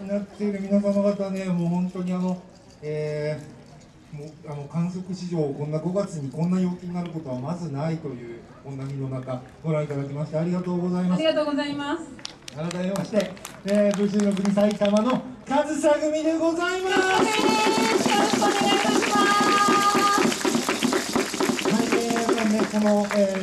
になっている皆様方ね、もう本当にあの、えー、もうあの観測史上、こんな5月にこんな陽気になることはまずないという、こんな身の中、ご覧いただきましてありがとうございます。ありがとうございます。改めまして、えー、武州の国埼玉の上総組でございます。よろしくお願いします。はい、えー、ね、この、えー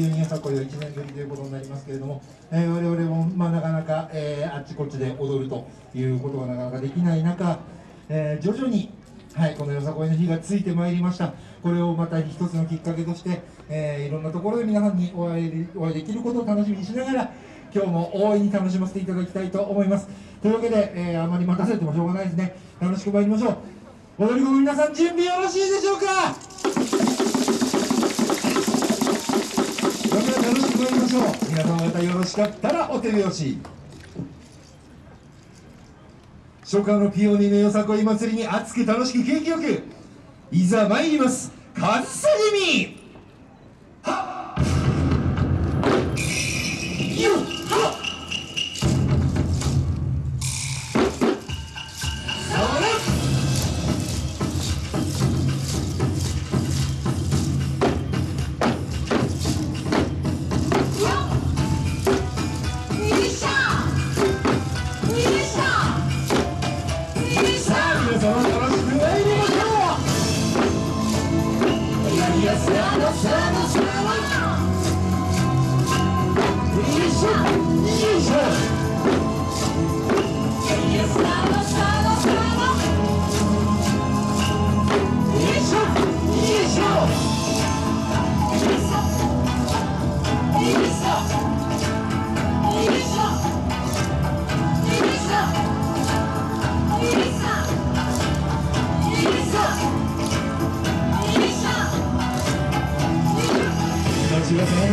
急に箱よ1年ぶりということになりますけれども、えー、我々も、まあ、なかなか、えー、あっちこっちで踊るということがなかなかできない中、えー、徐々に、はい、このよさこいの日がついてまいりました。これをまた一つのきっかけとして、えー、いろんなところで皆さんにお会いお会いできることを楽しみにしながら今日も大いに楽しませていただきたいと思います。というわけで、えー、あまり待たせてもしょうがないですね。楽しく参りましょう。踊り子の皆さん準備よろしいでしょうか？しょう皆様方よろしかったらお手拍子初夏のピオニーのよさこい祭りに熱く楽しく景気よくいざ参ります。上総組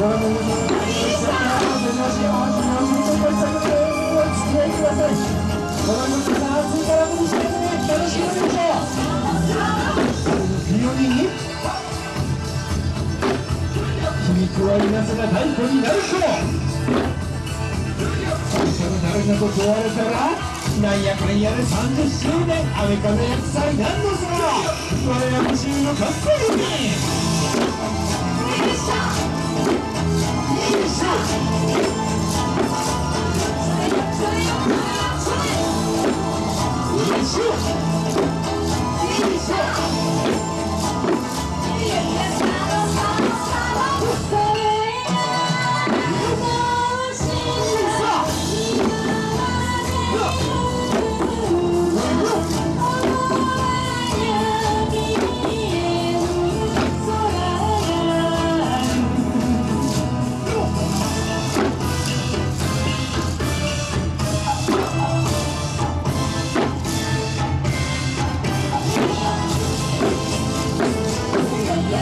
響くは稲瀬が太鼓になるとその誰かと壊れたらなやかんやで30周年アメカの厄災なんのさ我ら無のかっこい Shoot!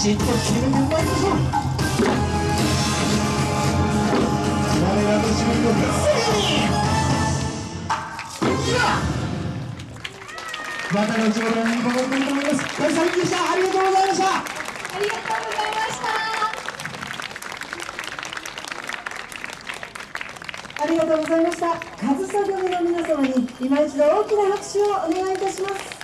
してまた後ほどにと思います大さんでしたありがとうございました。ありがとうございましたありがとうございました上総組の皆様に今一度大きな拍手をお願いいたします。